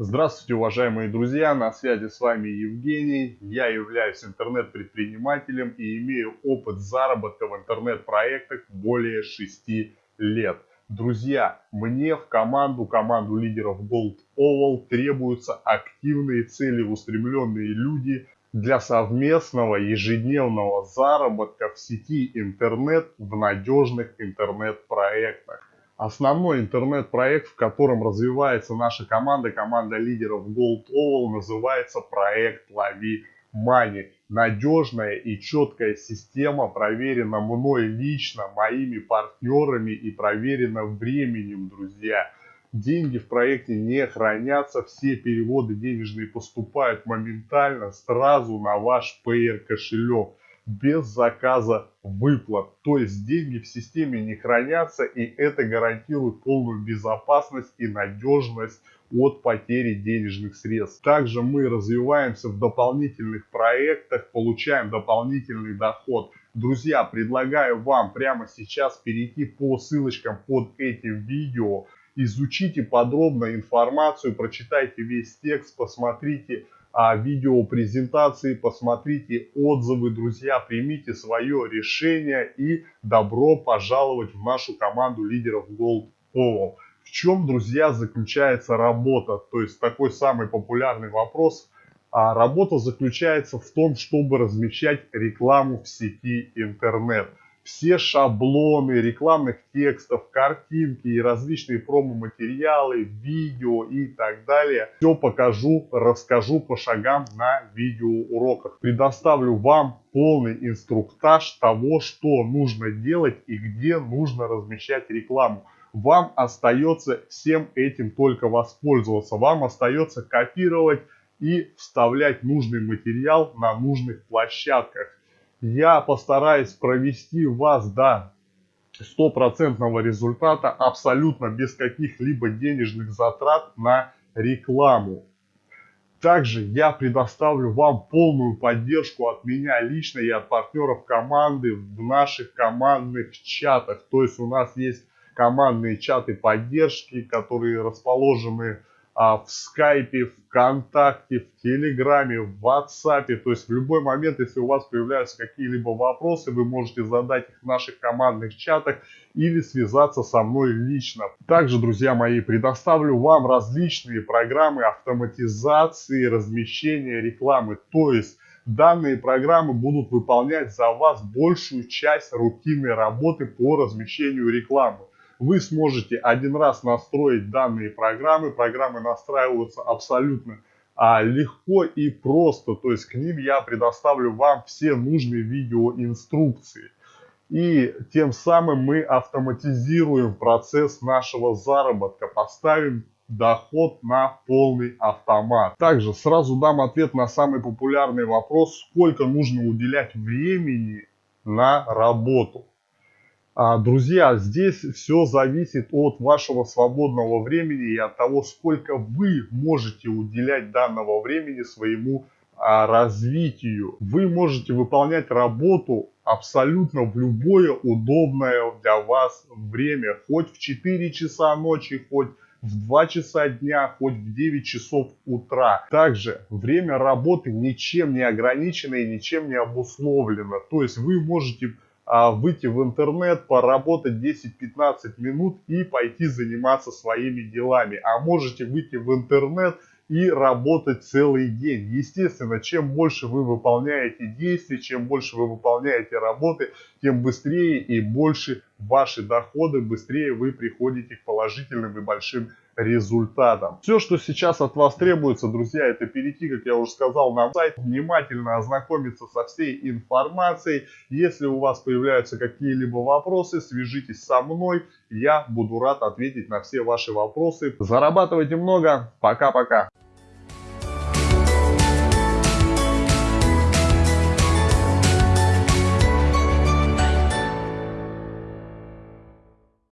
Здравствуйте, уважаемые друзья, на связи с вами Евгений. Я являюсь интернет-предпринимателем и имею опыт заработка в интернет-проектах более 6 лет. Друзья, мне в команду, команду лидеров Gold Oval требуются активные, целеустремленные люди для совместного ежедневного заработка в сети интернет в надежных интернет-проектах. Основной интернет-проект, в котором развивается наша команда, команда лидеров Gold Oval, называется проект Лови Money. Надежная и четкая система, проверена мной лично, моими партнерами и проверена временем, друзья. Деньги в проекте не хранятся, все переводы денежные поступают моментально, сразу на ваш PR кошелек без заказа выплат. То есть деньги в системе не хранятся и это гарантирует полную безопасность и надежность от потери денежных средств. Также мы развиваемся в дополнительных проектах, получаем дополнительный доход. Друзья, предлагаю вам прямо сейчас перейти по ссылочкам под этим видео, изучите подробно информацию, прочитайте весь текст, посмотрите а, видео презентации, посмотрите отзывы, друзья, примите свое решение и добро пожаловать в нашу команду лидеров Gold Oval. В чем, друзья, заключается работа? То есть такой самый популярный вопрос. А работа заключается в том, чтобы размещать рекламу в сети интернет все шаблоны рекламных текстов, картинки и различные промо-материалы, видео и так далее. Все покажу, расскажу по шагам на видеоуроках. Предоставлю вам полный инструктаж того, что нужно делать и где нужно размещать рекламу. Вам остается всем этим только воспользоваться. Вам остается копировать и вставлять нужный материал на нужных площадках я постараюсь провести вас до стопроцентного результата абсолютно без каких-либо денежных затрат на рекламу. Также я предоставлю вам полную поддержку от меня лично и от партнеров команды в наших командных чатах. То есть у нас есть командные чаты поддержки, которые расположены а, в скайпе, ВКонтакте, в Телеграме, в WhatsApp. То есть в любой момент, если у вас появляются какие-либо вопросы, вы можете задать их в наших командных чатах или связаться со мной лично. Также, друзья мои, предоставлю вам различные программы автоматизации размещения рекламы. То есть данные программы будут выполнять за вас большую часть рутинной работы по размещению рекламы вы сможете один раз настроить данные программы. Программы настраиваются абсолютно а, легко и просто. То есть к ним я предоставлю вам все нужные видеоинструкции. И тем самым мы автоматизируем процесс нашего заработка, поставим доход на полный автомат. Также сразу дам ответ на самый популярный вопрос, сколько нужно уделять времени на работу. А, друзья, здесь все зависит от вашего свободного времени и от того, сколько вы можете уделять данного времени своему а, развитию. Вы можете выполнять работу абсолютно в любое удобное для вас время, хоть в 4 часа ночи, хоть в 2 часа дня, хоть в 9 часов утра. Также время работы ничем не ограничено и ничем не обусловлено. То есть вы можете выйти в интернет, поработать 10-15 минут и пойти заниматься своими делами. А можете выйти в интернет и работать целый день. Естественно, чем больше вы выполняете действий, чем больше вы выполняете работы, тем быстрее и больше ваши доходы, быстрее вы приходите к положительным и большим результатам. Все, что сейчас от вас требуется, друзья, это перейти, как я уже сказал, на сайт, внимательно ознакомиться со всей информацией. Если у вас появляются какие-либо вопросы, свяжитесь со мной, я буду рад ответить на все ваши вопросы. Зарабатывайте много, пока-пока.